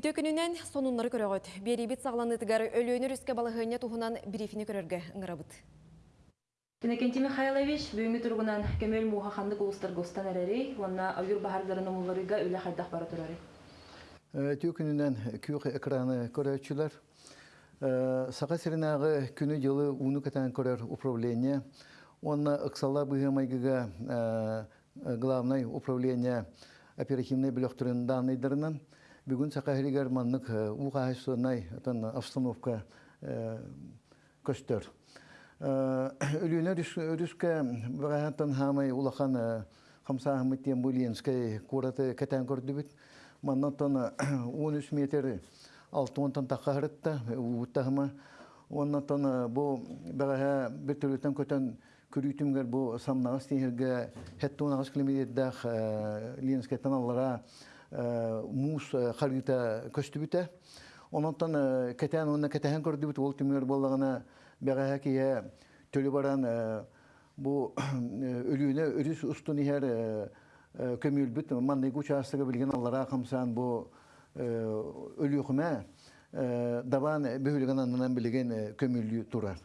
Үтө күнінен сонунлары көрөгөт. Берибит сағланыдығар өлөнөр үске балығыне туһунан брифини көрөргө ыңырабыт. Иннокентий Михайлович бүгүнкү тургунан көмөл мууха хандык улустар гостан эрери, онна аюр бахардарын омуларыга үле хайдах бара турары. Түйкүнүнен күйөх экраны көрөчүлөр. Саға сиринағы күні жылы уну катан көрөр управление. Онна ыксалла быгымайгыга главное управление оперативной білөктөрүн данныйдырынан бүгүн сакахилигер маннык угаайсынай атын обстановка көстөр. Өлүнөр үрүскө багатан хамай улахан хамсаахмыттен булинскай кураты катан көрдүбүт. Маннатан 13 метр алтуонтан таққарытта ууттахыма. Оннатан бу багаха бир төрөтөн көтөн күрүтүмгер бу самнагыс тиһерге хеттунагыс километрдах линскеттен аллара мус харыта көстүбүтэ. Ононтан кетен онна кетен көрдүбүт ол түмгер боллагана багаха кие төлү баран бу өлүүнө өрүс устун ихер көмүлбүт манны участогы билген аллара камсан бу өлүүхүмэ дабан бөһүлгән аннан билген көмүлү турар.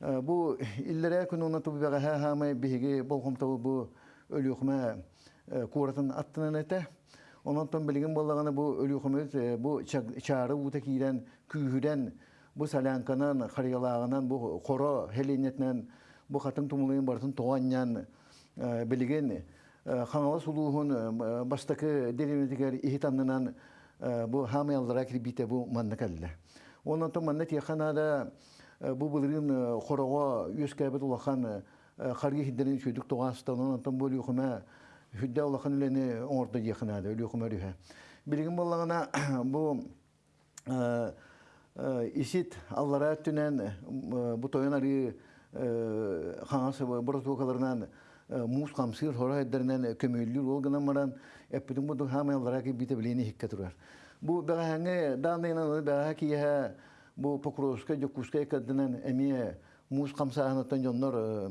Бу иллере күн тубы бага ха хамай биһиги болгом табы бу өлүүхүмэ куратын аттынан эте. Чары ута кийден күйүден бу салянканан харыялагынан бу коро хеленетнен бу хатын тумулын бартын тоғаннан билген хаңала сулуһун бастакы деревнетигер ихитаннынан бу хамыяллара кирбите бу манна калла. Онан то манна тияханада бу булырын хорого юскәбет улахан харги хиддерин чөйдүк тоғастан онан то бу юхума хүддә улахан лене оңорда тияханада юхума рүһә. Билген боллагана бу исит аллара түнен бу тойнары хаңасы боротукаларынан мус камсыр хора эддернен көмөллүр ол гына маран эппитин бу хамаллара ки бите билени хикке турар. Бу баганге данына бага ки ha бу покровска жокуска кадынан эми мус камсааны тон жоннор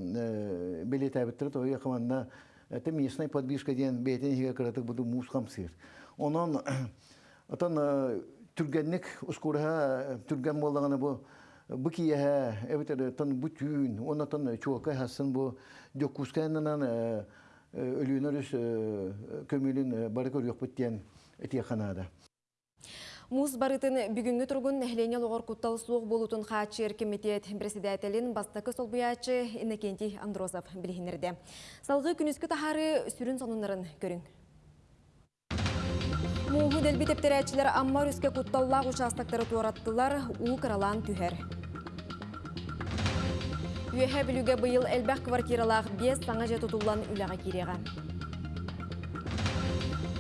билете биттер то якманна это местная подвижка ден бетен хиге кыратык бу мус камсыр. Онон атан түргенник ускурха түрген боллаганы бу бу кие эбитер тон бу түйүн онотон чуака хасын бу жокусканынан өлүүнөрүс көмүлүн бары көрүк бүттен этияканада Муз барытын бүгінгі тұрғын әхлене лоғыр құттал суық болутын қачыр комитет председателін бастакы солбуячы Иннокентий Андросов білгенерді. Салғы күніскі тахары сүрін сонынларын көрің. Муғы дәлбі тептерәтчілер аммар үске құтталлақ участактары туараттылар, у қыралан түхер. Үйәхә білуге бұйыл әлбәқ квартиралақ 5 саңа жет ұтылан үліға кереға.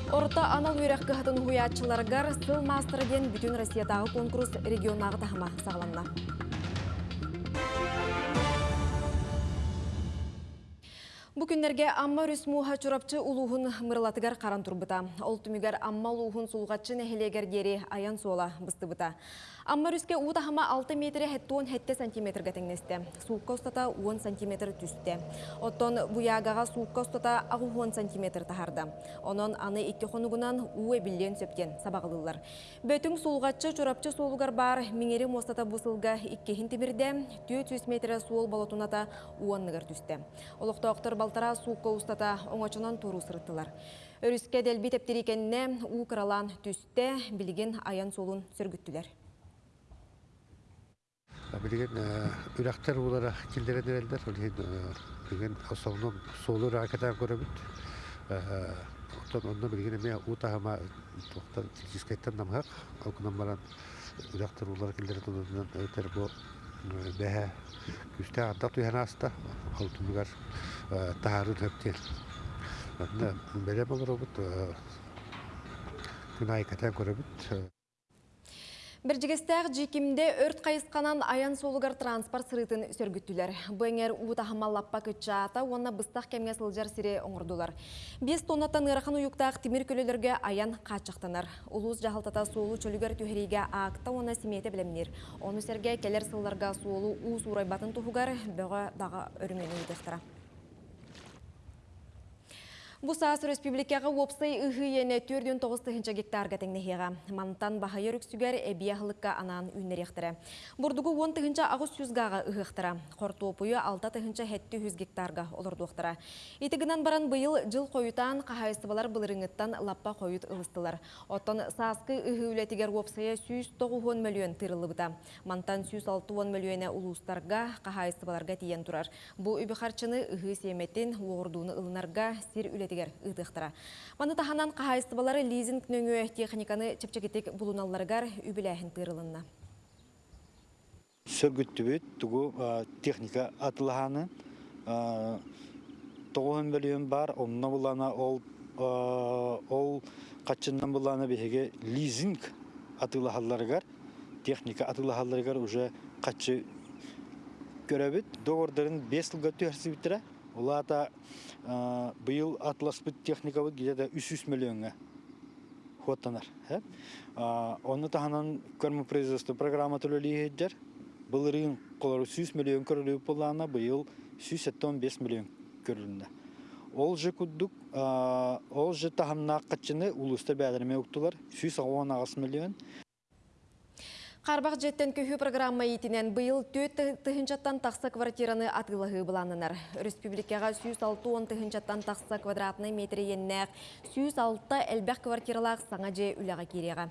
Орта анал үйрәк кыхатын хуячыларгар сыл мастыры ден бүтін Россиятағы конкурс регионағы тахыма сағланна. Бу күннерге амма рүсмуха чурапчы улуғын мырлатыгар қаран турбыта. Ол түмігер амма улуғын сулғатчы нәхелегер дері аян сола быстыбыта. Амма рүске утахама 6 метре хеттуон хетте сантиметрге теңнесте. Суукка устата 10 сантиметр түсте. Оттон буягага суукка устата ағу 10 сантиметр тахарда. Онон аны икки хонугунан уэ билен сөптен сабағылылар. Бөтің сулғатчы чурапчы солугар бар миңери мостата бусылга иккехин тимирде 400 метр суол болотуната уонныгар түсте. Олықтауқтар балтара суукка устата оңочунан туру сырыттылар. Өріске дәлбі тептерикенне у кыралан түсте билген аян солун сөргүттүлер. Билген үрәктер булара килдерен элдер, билген основном солу ракетан көрөбүт. Оттон онда билген эме утахама токтан дискеттен намхак, алкынан баран үрәктер булара килдерен тондан өтер булар бут күнай катан көрөбүт. Біржігістәқ жекімде өрт қайысқанан аян солығар транспорт сырытын сөргіттілер. Бұңер ұғытағымалаппа күтчаата, онына бұстақ кәмге сылжар сире оңырдылар. Бес тоннаттан ырақын ұйықтақ темір көлелерге аян қачықтанар. Улус жағалтата солу чөлігер түйірейге ақта оны семеті білемнер. Оны сәрге келер сылларға өрімен ұйдықтыра. Бусаас республикаға опсай ыхы ене 4-9 гектарға теңнехеға. Мантан бахайыр үксүгер әбияхлыққа анан үннеректірі. Бурдугу 10 ағыз сүзгаға ыхықтыра. Қортуопуы 6 хетті 100 гектарға олырдуқтыра. Итігінен баран бұйыл жыл қойытан қағайыстыбалар бұлырыңыттан лаппа қойыт ылыстылар. Оттан саскы ыхы үлетігер опсая 190 миллион тырылы бұта. Мантан 160 миллионы улустарға қағайыстыбаларға тиен тұрар. Бұл үбі қарчыны ыхы семетін оғырдуыны ылынарға сир үлетігер ыдықтыра. Маны таханан қағайыстыбалары лизинг нөңі техниканы чепчекетек бұлуналарғар үбіләхін тырылынна. сөргүттүбүт тугу а, техника атылаханы тоғын бөлүөн бар онна булана ол ол качыннан булана беге лизинг атылахалларгар техника атылахалларгар уже качы көрөбүт договордарын бес жылга түһәрсибиттере улаата а, быйыл атласпыт техника бут где-то 300 миллионга хоттанар. э? Оны таханан көрмө производство программа төлөлүйһэджер. Былырын колору 100 миллион көрөлүү булана быйыл 175 миллион көрүлүндө. Ол же куддук, ол же таханна качыны улуста бәдерме уктулар 110 миллион. Қарбақ жеттен көхі программа етінен бұйыл төт тұхынчаттан тақса квартираны атылығы бұланынар. Республикаға 106 тұхынчаттан тақса квадратны метрі еннәқ, 106 әлбәқ квартиралақ саңа же үліға кереға.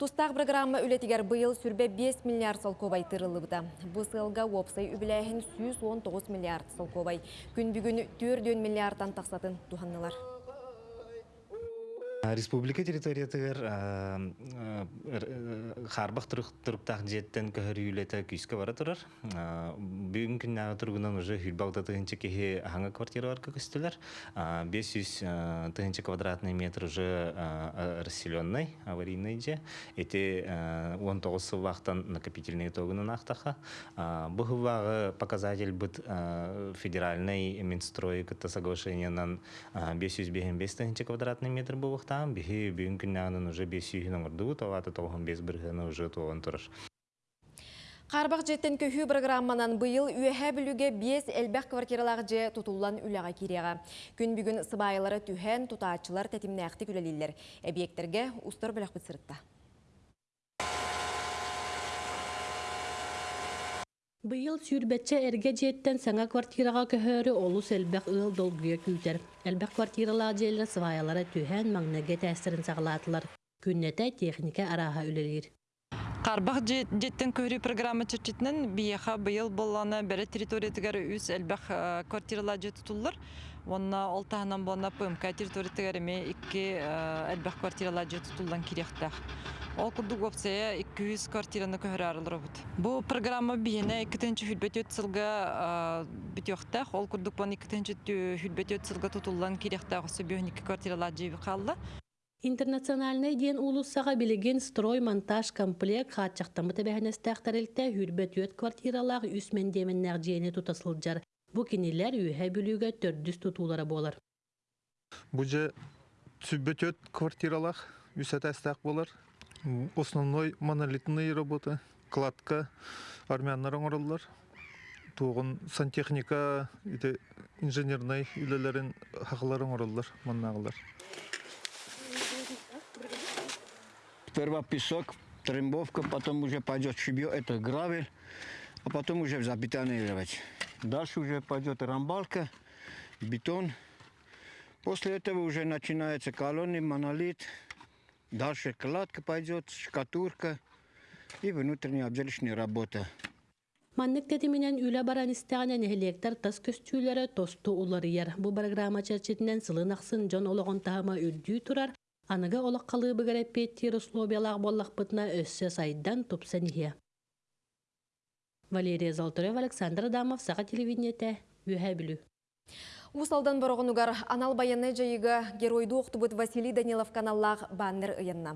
Тустақ программа үлетігер бұйыл сүрбе 5 миллиард сол кобай тырылы бұда. Бұл сылға опсай үбіләхін 119 миллиард сол кобай. Күн бүгін 4 миллиардтан тақсатын. Республика территориятыгар харбах туруктах жеттен көһөр үйлете күйске бара турар. Бүгүн күннәгә тургунан уже хүлбагда тыгынчы кеһи аңа квартиралар көстеләр. 500 тыгынчы квадратный метр уже расселенный, аварийный же. Эти 19 сылвақтан накопительный тогунан ақтаха. Бу хывагы показатель бит федеральный Минстрой соглашениянан 555 тыгынчы квадратный метр булыктан бихи бүгүн уже 500 нөмердү, таваты 95 биргәне уже турар. Қарбақ жеттен көхі программанан бұйыл үйәхә білуге 5 әлбәқ квартиралағы же тұтулан үліға кереға. Күн бүгін сыбайылары түхән тұтаатчылар тәтімнәқті күлелілер. Әбиектерге ұстар біләқ бұтсырытта. Быйыл сүйрбәтче эрге жеттен саңа квартираға көһөрі олус элбәк ыл долгуя күйтер. Элбәк квартиралар жерлер сываялары түһән маңнәге тәсірін сағалатылар. Күннәтә техника араға үлелер. Қарбақ жеттен көрі программа чырчитнен бияха быйыл болланы бәрі территориятыгар үс әлбәқ квартиралар же тұтулар. Онна олтағынан болна ПМК территориятыгар эме икки әлбәқ квартиралар же тұтулдан керектақ. Ол курдук опция 200 квартираны көһөр арылыр бут. Бу программа биене 2-нче хүлбет өтсилга битёхтах, ол курдук бон 2-нче хүлбет өтсилга тутулган керектак осы бионик квартиралар жеби калды. Интернациональный ден улуссаға билеген строй монтаж комплект хатчақтамы тәбәхінестәқтарелтә хүрбет өт квартиралағы үсмен деменнәр жиені тутасылджар. Бу кинилер үйә бүлігі төрдүс тутулары болар. Бу же сүббөтөт квартиралар үсәтәстәк болар. Основной монолитный работа, кладка, армяннар оңырылар. Туғын сантехника, ите инженерный үлелерин хақлар оңырылар, маннағылар. Сперва песок, трембовка, потом уже пойдет шибье, это гравель, а потом уже забетонировать. Дальше уже пойдет рамбалка, бетон. После этого уже начинается колонны, монолит. Дальше кладка пойдет, штукатурка и внутренняя обжелищная работа. Маннык тетименен үлә баран истәгәнен электр тас көстүләре тосту уларыяр. Бу программа чәрчетинен сылын аксын жон ологон тахама үрдүү турар. Аныга олақ қалығы бігіріп петтер условиялақ боллақ бұтына өссі сайдан. Валерия Золотарев, Александр Адамов, Саға телевидениеті, үйә білу. Усалдан борғынугар анал баяны жайыға геройду оқтыбыт Василий Данилов каналлақ баннер ұйынна.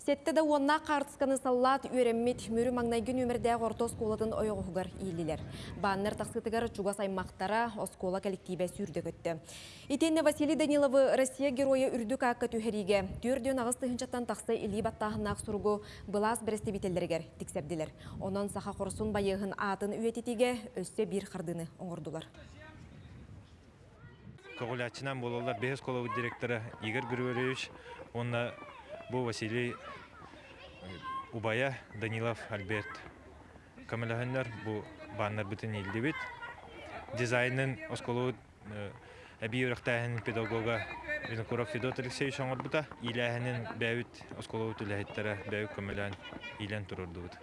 Сетті да онна қартысқаны саллат үйреммет мөрі маңнайгын өмірдәғ орта осколатын ойығығығар ийлілер. Баннер тақсытығар чугас аймақтара оскола коллективе сүрді көтті. Итенне Василий Даниловы Россия героя үрдік аққа түйхериге түрден ағыз тұхынчаттан тақсы илі баттағынақ сұрғы бұлас бірісті бітелдергер тіксәбділер. Онан сақа құрсын байығын атын үйететіге өссе бір қардыны оңырдылар. Когулячынан болалар Бехес колову директоры Игорь Григорьевич, онна бу Василий э, Убая Данилов Альберт. Камалаханнар бу баннар бүтін елді бит. Дизайнын осколу әбей үріқтәхін педагога Винокуров Федот Алексеевич оңыр бұта. Иләхінің бәуіт осколу түләхеттері бәуіт көмілән илән тұрырды бұта.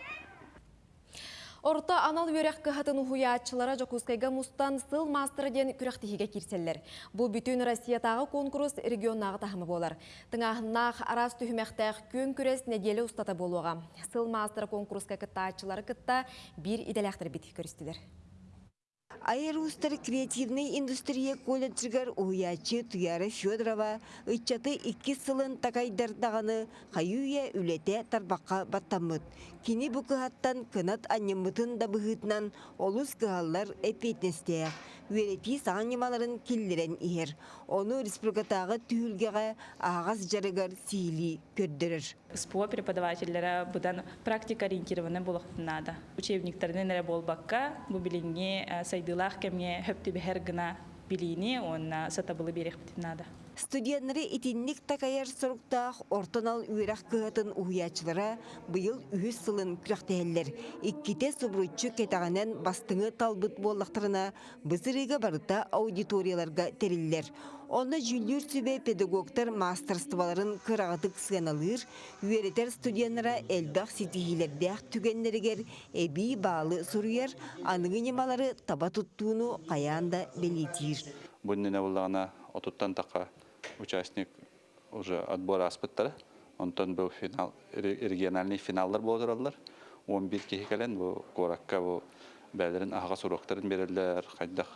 Орта анал өрек кыхатын ухуячылара жокускайга мустан сыл мастер ден күрәхтихиге кирселлер. Бу бүтүн Россиятагы конкурс регионнагы тахымы болар. Тыңахнах арас түһүмәхтәх күн күрәс неделе устата болуга. Сыл мастер конкурска кыттаачылары кытта бир иделяхтыр бит көрүстүлөр. Айрустар креативный индустрия колледжигар уячы Туяры Федорова ыччаты икки сылын такайдардағаны хайуя үлете тарбаққа баттамыт. Кини бұ кыхаттан кынат аннымытын да бұхытынан олус кыхаллар эпетнестеяқ. Үерети сағанемаларын киллерен ихер. Оны республикатағы түйілгеға ағаз жарыгар сили көрдірір. СПО преподавательлері бұдан практика ориентированный болуқтынады. Учебниктерінен әрі болбаққа бұл біліңе сайдылақ кәмге хөпті бәхер гына біліні, оны сатабылы берек бітінады. Студенттері итинник такаяр соруктақ ортонал үйрақ кыһатын уһуячылара быйыл үһүс сылын күрәхтәһелләр. Икките субруччу кетағанен бастыңы талбыт боллақтарына бызырыга барыта аудиторияларга териллер. Оны жүллүр сүбе педагогтар мастерстволарын кырағытык сыганалыр, үйеретер студенттера элбақ ситихилердәк түгеннерігер эби баалы суруяр, анығы немалары таба туттууну каянда белетир. Бұннене болағына отуттан тақа участник уже отбор аспыттары. Онтон бұл финал, региональный финаллар болдыралар. 11 кехекелен бұл коракка бұл аға суроқтарын берілер, қайдақ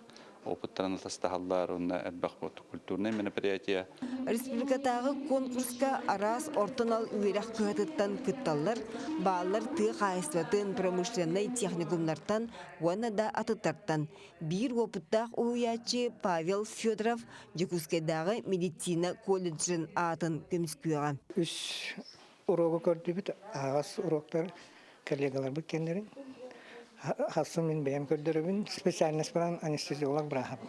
опыттарын тастахаллар, онна әлбақ бұл культурный мероприятие. Республикатағы конкурска арас ортонал үйрәк кыһатыттан кытталлар, баалар тыа қайыстатын промышленный техникумнартан, уана да атыттартан. Бир опыттақ уячы Павел Федоров Жекускайдағы медицина колледжін атын көміскүйіға. Үш урогу көрдүбүт агас уроктар коллегалар кендерин. Хасын мен бәйем көрдөрөбүн специальность баран анестезиолог брахам.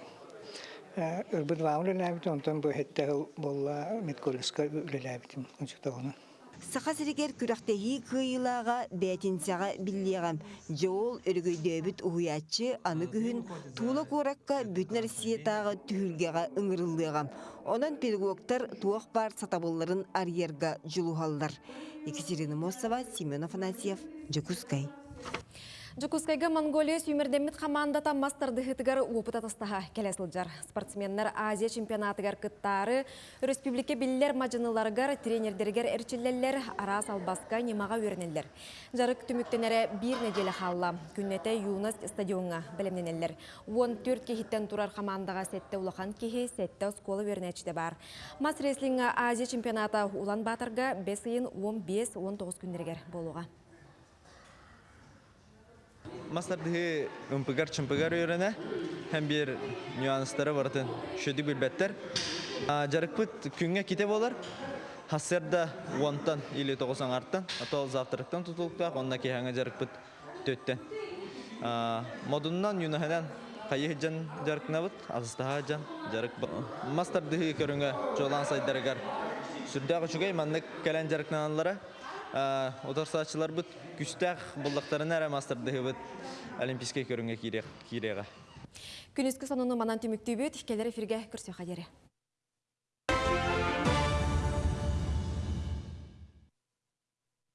Үрбүт ваун үлеләбит, онтон бу хетте болла медколледжка үлеләбитим. Ончуктагына. Сақа сиригер күрәқтәһи кыйылаға бәтинсаға биллиғам. Жоол өргөйдөбүт уһуячы аны күһүн тула коракка бүтін Россиятағы түһүлгеға ыңырылдыгам. Онан педагогтар туох бар сатабылларын арьерга жулухаллар. Екатерина Мосова, Семен Афанасьев, Жакускай. Жукускайга Монголия сүймердеммит командата мастарды хытыгар опыта тастаха келесілджар. Спортсменнер Азия чемпионатыгар кыттары, республика биллер мажыныларгар, тренердергер эрчиллерлер, арас албаска немаға өрнелер. Жарык түміктенері бир неделе халла. Күннете Юнас стадионға білімненелер. 14 кехиттен турар командаға сетте улахан кехи сетте скола өрнечте бар. Мас реслинга Азия чемпионата улан батырга 5 ыйын 15-19 күндергер болуға. Мастардығы үмпігар чымпігар үйрені, hem bir nüansları vardı. Şöyle bilbetler. Жарыкпыт күнгө ките болар. Хасерда онтан или тоғызан арттан, атол завтрактан тутулуктак, онна кехаңа жарыкпыт төттен. Модуннан юнаханан кайы жан жарыкнабыт, азыстаха жан жарык. Мастардығы көрүнгө жолан сайдарыгар. Сүрдәгы чугай маннык кәлән. Отарсачылар бут күстәк булдыктарын әрә мастардығы бут олимпийский көрүнгө кирега. Күнүскү сонуну манан түмүктүү бүт, келер эфирге көрсө қадері.